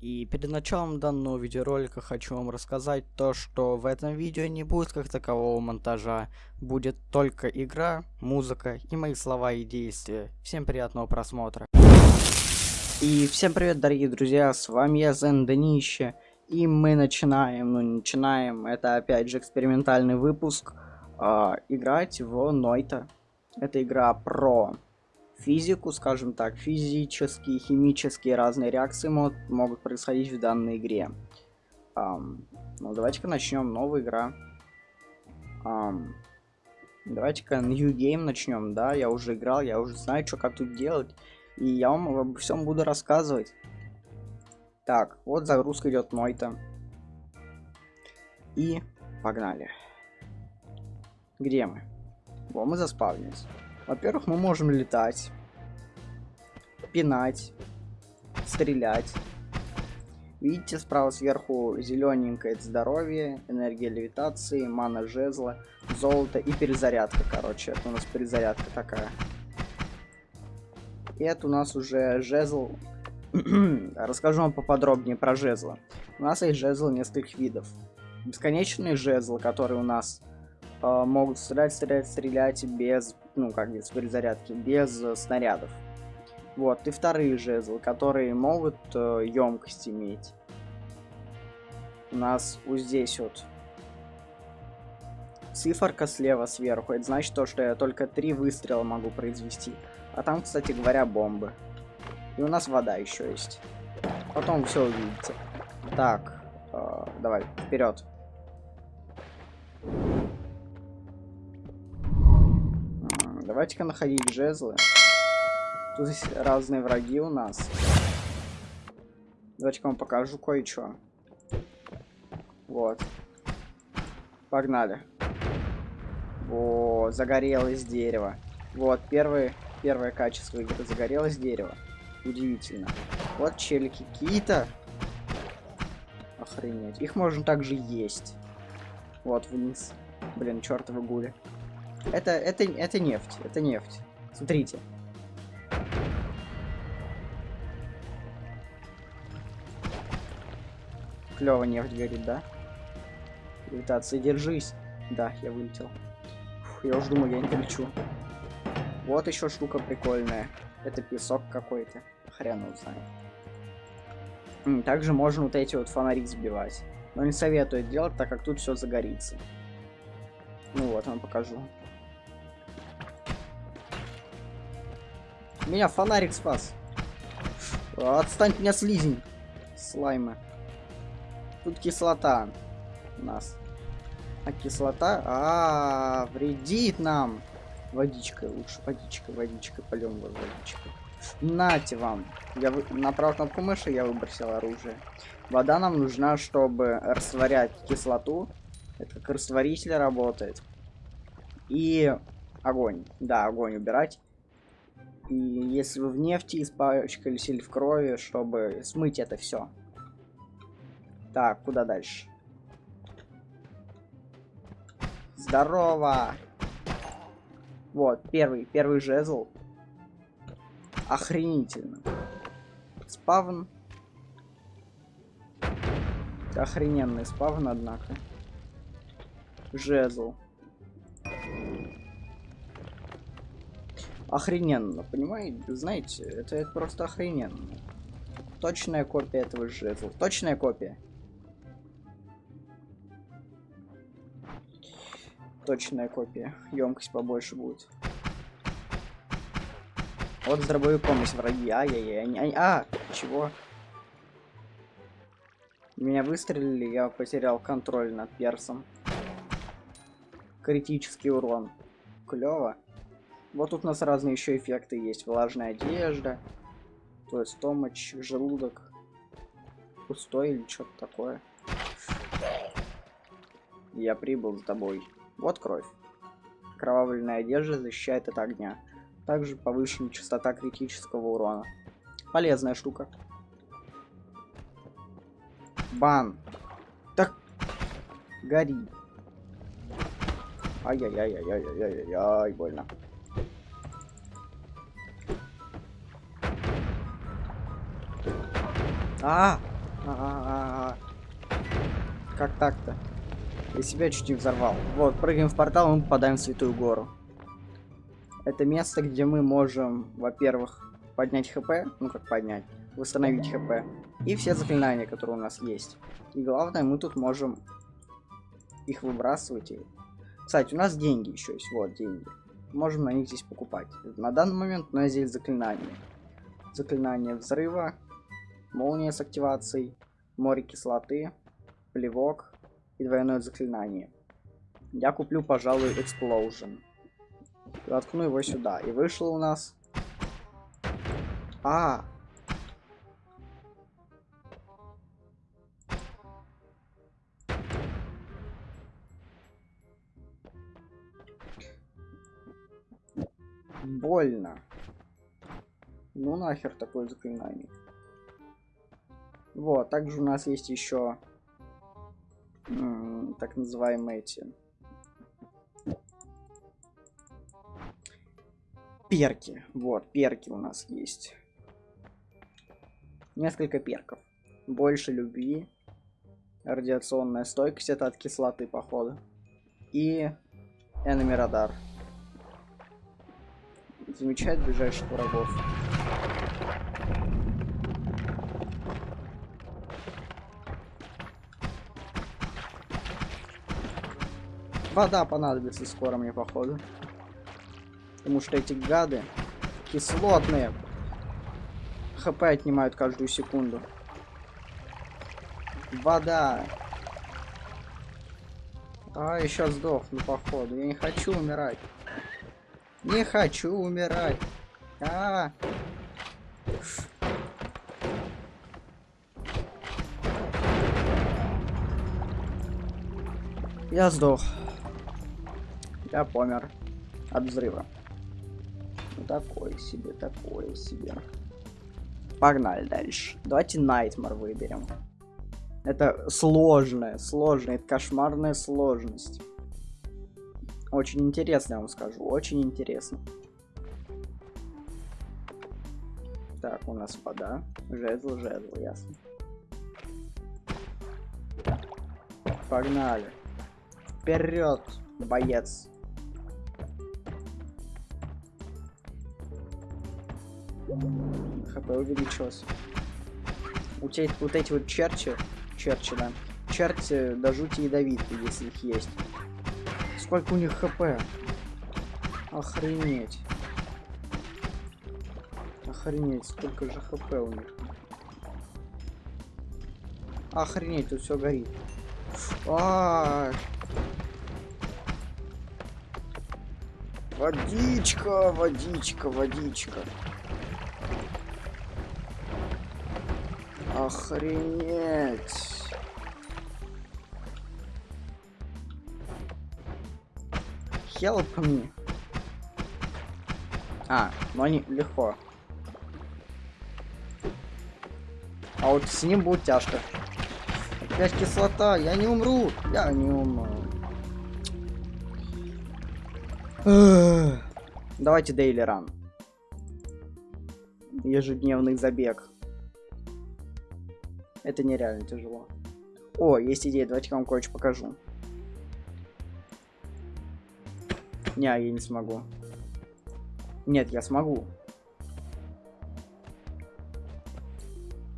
И перед началом данного видеоролика хочу вам рассказать то, что в этом видео не будет как такового монтажа, будет только игра, музыка и мои слова и действия. Всем приятного просмотра. И всем привет, дорогие друзья, с вами я, Зен Денище, и мы начинаем, ну начинаем, это опять же экспериментальный выпуск, э, играть в Нойта. Это игра про физику, скажем так, физические, химические разные реакции могут, могут происходить в данной игре. Um, ну, давайте-ка начнем. Новая игра. Um, давайте-ка New Game начнем, да, я уже играл, я уже знаю, что как тут делать. И я вам обо всем буду рассказывать. Так, вот загрузка идет Нойта. И погнали. Где мы? Во, мы заспавнились. Во-первых, мы можем летать, пинать, стрелять. Видите, справа сверху зелененькое здоровье, энергия левитации, мана жезла, золото и перезарядка, короче. Это у нас перезарядка такая. И это у нас уже жезл. Расскажу вам поподробнее про жезлы. У нас есть жезл нескольких видов. Бесконечный жезл, который у нас э, могут стрелять, стрелять, стрелять без ну, как без перезарядки, без э, снарядов. Вот, и вторые жезлы, которые могут э, емкость иметь. У нас вот здесь вот циферка слева сверху. Это значит то, что я только три выстрела могу произвести. А там, кстати говоря, бомбы. И у нас вода еще есть. Потом все увидите. Так, э, давай, вперед. Давайте-ка находить жезлы. Тут разные враги у нас. Давайте-ка вам покажу кое-что. Вот. Погнали. О, загорелось дерево. Вот, первое, первое качество игры. Загорелось дерево. Удивительно. Вот челики какие-то. Охренеть. Их можно также есть. Вот, вниз. Блин, чертовы гули. Это, это, это нефть, это нефть. Смотрите. Клево нефть горит, да? Левитация, держись. Да, я вылетел. Фух, я уже думаю, я не полечу. Вот еще штука прикольная. Это песок какой-то. Хрен его знает. Также можно вот эти вот фонари сбивать. Но не советую делать, так как тут все загорится. Ну вот, вам покажу. Меня фонарик спас. Отстань меня, слизень. Слаймы. Тут кислота у нас. А кислота, а, -а, -а вредит нам. Водичкой лучше, водичкой, водичкой, полем водичкой. Нате вам. Я вы... направил кнопку мыши, я выбросил оружие. Вода нам нужна, чтобы растворять кислоту. Это как растворитель работает. И огонь. Да, огонь убирать. И если вы в нефти испачкались или в крови, чтобы смыть это все. Так, куда дальше? Здорово! Вот, первый, первый жезл. Охренительно. Спавн. Охрененный спавн, однако. Жезл. охрененно, понимаете? Знаете, это, это просто охрененно. Точная копия этого жезла. Точная копия. Точная копия. Емкость побольше будет. Вот с дробовиком есть враги. Ай-яй-яй. А, чего? Меня выстрелили, я потерял контроль над персом. Критический урон. Клево. Вот тут у нас разные еще эффекты есть. Влажная одежда, то есть томач, желудок пустой или что-то такое. Я прибыл за тобой. Вот кровь. Кровавленная одежда защищает от огня. Также повышена частота критического урона. Полезная штука. Бан. Так. Гори. Ай-яй-яй-яй-яй-яй-яй, больно. А! А -а -а как так-то? Я себя чуть не взорвал. Вот, прыгаем в портал, мы попадаем в Святую Гору. Это место, где мы можем, во-первых, поднять хп, ну как поднять, восстановить хп, и все заклинания, которые у нас есть. И главное, мы тут можем их выбрасывать. Кстати, у нас деньги еще есть, вот деньги. Можем на них здесь покупать. На данный момент у нас здесь заклинания. Заклинание взрыва, молния с активацией, море кислоты, плевок и двойное заклинание. Я куплю, пожалуй, Explosion. Воткну его сюда. И вышло у нас... А, больно. Ну нахер такое заклинание. Вот, также у нас есть еще так называемые эти перки. Вот, перки у нас есть. Несколько перков. Больше любви. Радиационная стойкость, это от кислоты, походу. И Enemy радар замечает ближайших врагов. Вода понадобится скоро мне, походу. Потому что эти гады кислотные. ХП отнимают каждую секунду. Вода. А, еще сдохну, походу. Я не хочу умирать. Не хочу умирать. А, -а, -а. Я сдох. Я помер от взрыва. Ну, такое себе, такое себе. Погнали дальше. Давайте Найтмар выберем. Это сложная, сложная, это кошмарная сложность. Очень интересно, я вам скажу. Очень интересно. Так, у нас вода. Жезл, жезл, ясно. Погнали. Вперед, боец. ХП увеличилось. Тебя вот эти вот черчи, черчи, да, черти до жути ядовитые, если их есть. Сколько у них хп? Охренеть. Охренеть, сколько же хп у них. Охренеть, тут все горит. А, -а, а Водичка, водичка, водичка. Охренеть. help me. А, ну они легко. А вот с ним будет тяжко. Опять кислота, я не умру, я не умру. Давайте дейли ран. Ежедневный забег. Это нереально тяжело. О, есть идея, давайте я вам кое-что покажу. Не, я не смогу. Нет, я смогу.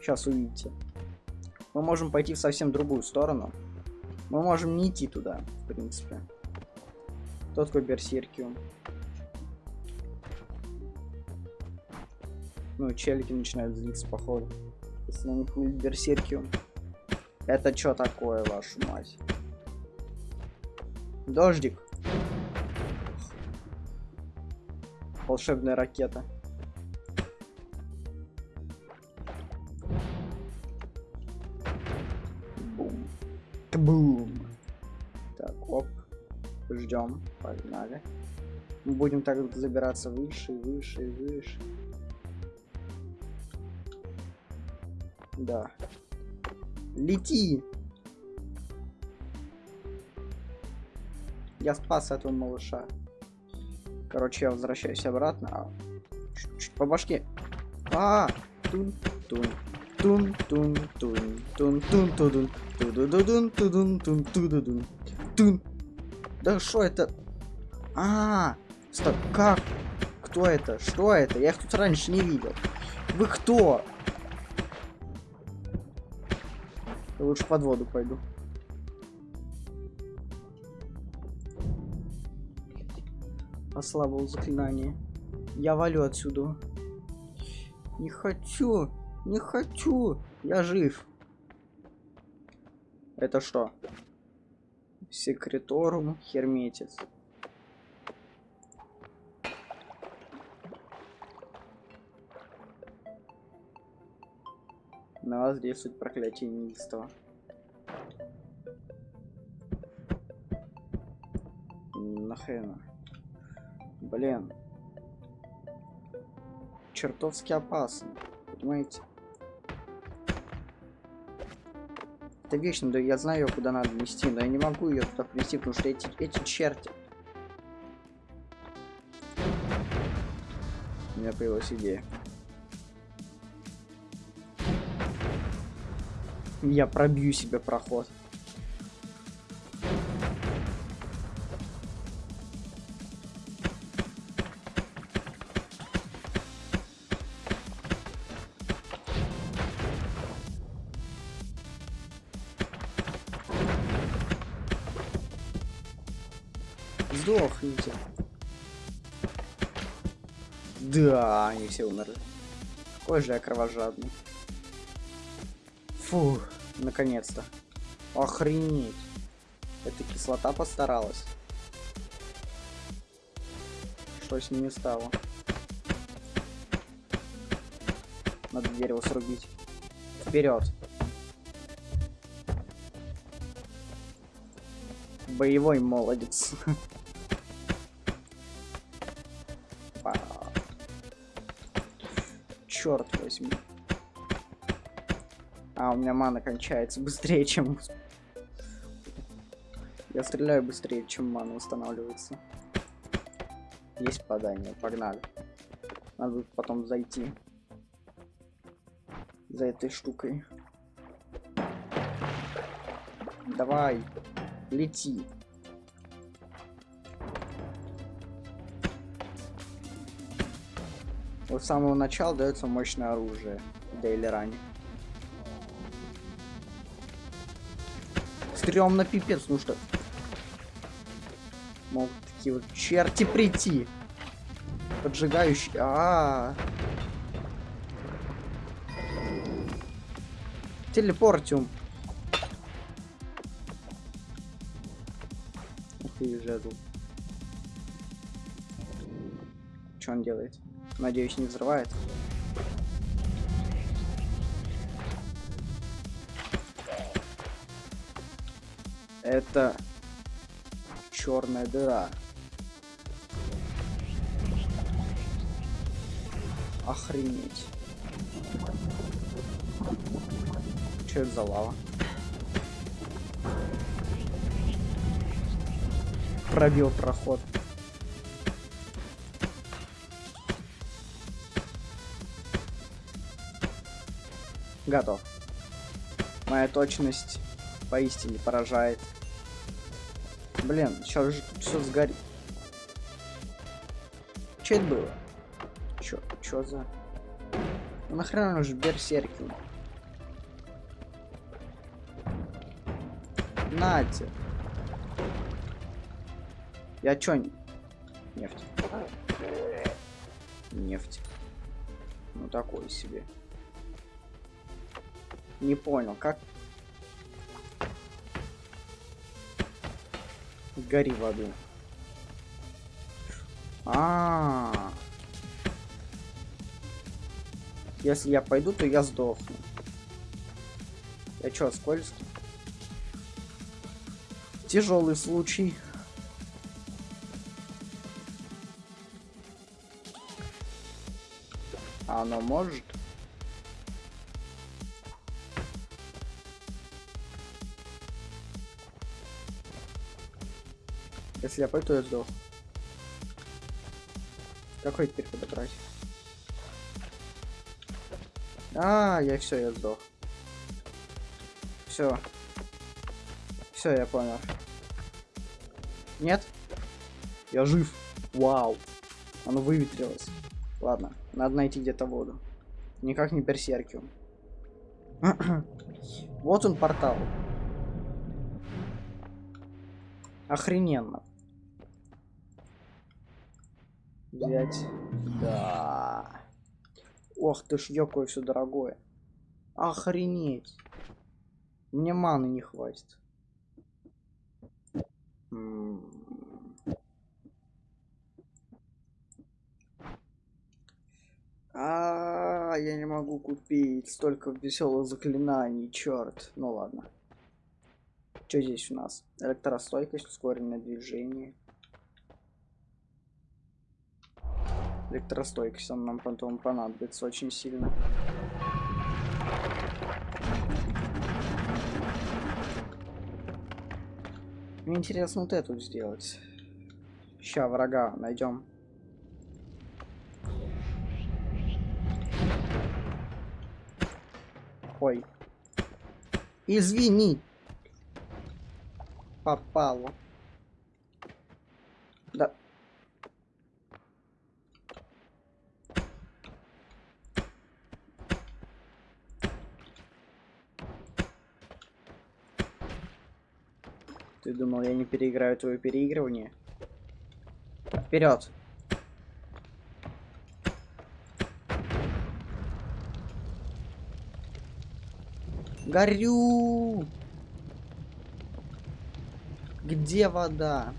Сейчас увидите. Мы можем пойти в совсем другую сторону. Мы можем не идти туда, в принципе. Тот такой берсеркиум. Ну, челики начинают злиться, походу. Если на них будет берсеркиум. Это что такое, вашу мать? Дождик. волшебная ракета. Бум. Бум. Так, оп. Ждем. Погнали. Мы будем так забираться выше, выше, выше. Да. Лети! Я спас этого малыша. Короче, я возвращаюсь обратно. А, чуть, чуть по башке. А, тун, тун, тун, тун, тун. Тун тун тудун. Тудудудун тудун тун тудудун. Тун. Да что это? А, стоп, как? Кто это? Что это? Я их тут раньше не видел. Вы кто? Я лучше под воду пойду. Ослабил заклинание. Я валю отсюда. Не хочу. Не хочу. Я жив. Это что? Секреторум Херметис. На вас действует проклятие неистово. Нахрена. Блин. Чертовски опасно. Понимаете? Это вечно, да я знаю, куда надо нести, но я не могу ее туда принести, потому что эти, эти черти. У меня появилась идея. Я пробью себе проход. Сдохните. Да, они все умерли. Какой же я кровожадный. Фу, наконец-то. Охренеть. Эта кислота постаралась. Что с ними стало? Надо дерево срубить. Вперед. Боевой молодец. Черт возьми. А, у меня мана кончается быстрее, чем... Я стреляю быстрее, чем мана устанавливается. Есть попадание, погнали. Надо потом зайти. За этой штукой. Давай, лети. Вот с самого начала дается мощное оружие в Дейлеране. Стрёмно пипец, ну что? Могут такие вот черти прийти. Поджигающие. А, -а, -а. Телепортиум. Ух ты, жезл. Что он делает? Надеюсь, не взрывает. Это черная дыра. Охренеть. Что это за лава? Пробил проход. Готов. Моя точность поистине поражает. Блин, сейчас же все сгорит. Че это было? Чё, чё за... Ну нахрена он же берсеркил? Нате. Я чё? Нефть. Нефть. Ну такой себе. Не понял, как Гори в аду. А, -а, а Если я пойду, то я сдохну. Я чё, скользкий? Тяжелый случай. А оно может? Если я пойду, я сдох. Какой теперь подобрать? А, я все, я сдох. Все. Все, я понял. Нет? Я жив. Вау. Оно выветрилось. Ладно, надо найти где-то воду. Никак не берсеркиум. вот он портал. Охрененно. Взять. Да. Ох ты ж, какое все дорогое. Охренеть. Мне маны не хватит. А, я не могу купить столько веселых заклинаний, черт. Ну ладно. Что здесь у нас? Электростойкость, ускоренное движение. Электростойкость, он нам потом понадобится очень сильно. Мне интересно вот эту сделать. Ща врага найдем. Ой. Извини. Попало. Да. Ты думал, я не переиграю твое переигрывание? Вперед! Горю! Где вода?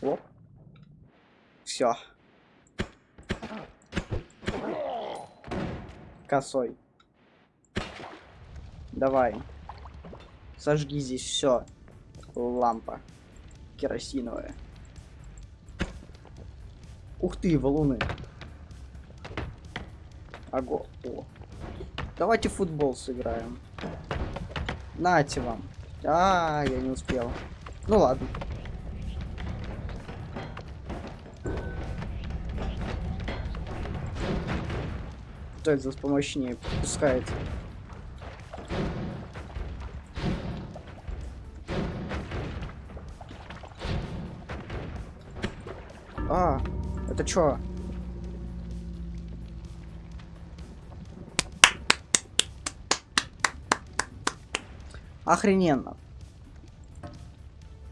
Оп. Все. Косой. Давай. Сожги здесь все. Лампа. Керосиновая. Ух ты, валуны. Ого. О. Давайте футбол сыграем. Нате вам. А, я не успел. Ну ладно. Кто это за помощнее пускает? Это чё? Охрененно.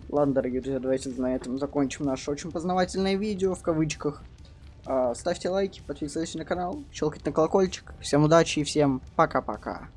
Ладно, дорогие друзья, давайте на этом закончим наше очень познавательное видео, в кавычках. А, ставьте лайки, подписывайтесь на канал, щелкайте на колокольчик. Всем удачи и всем пока-пока.